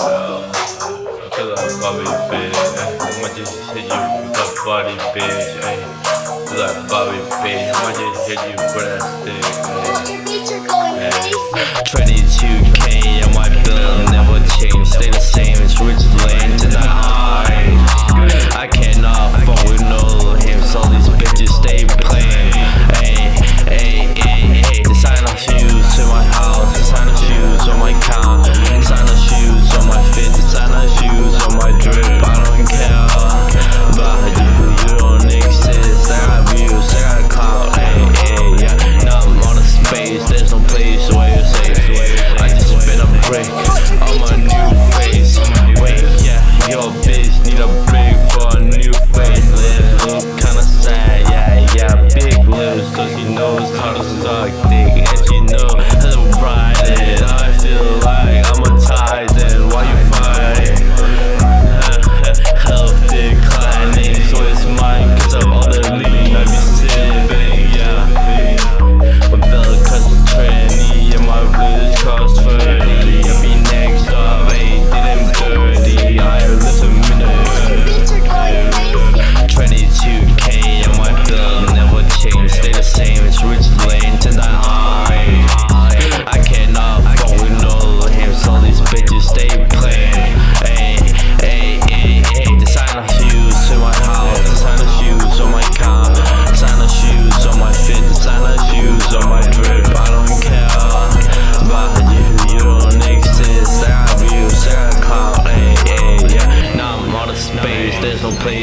I feel like Bobby Fish, ayy. I'ma just hit you with a body, bitch, ayy. I feel like Bobby Fish, I'ma just hit you with that stick, ayy. Ay. Trendy break. I'm a new face, wait, yeah. Your bitch need a break for a new face. Live, look.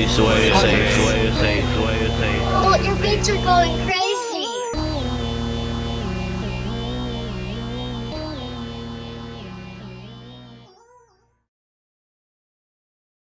safe, way safe, way safe, way safe. Well, your beats are going crazy.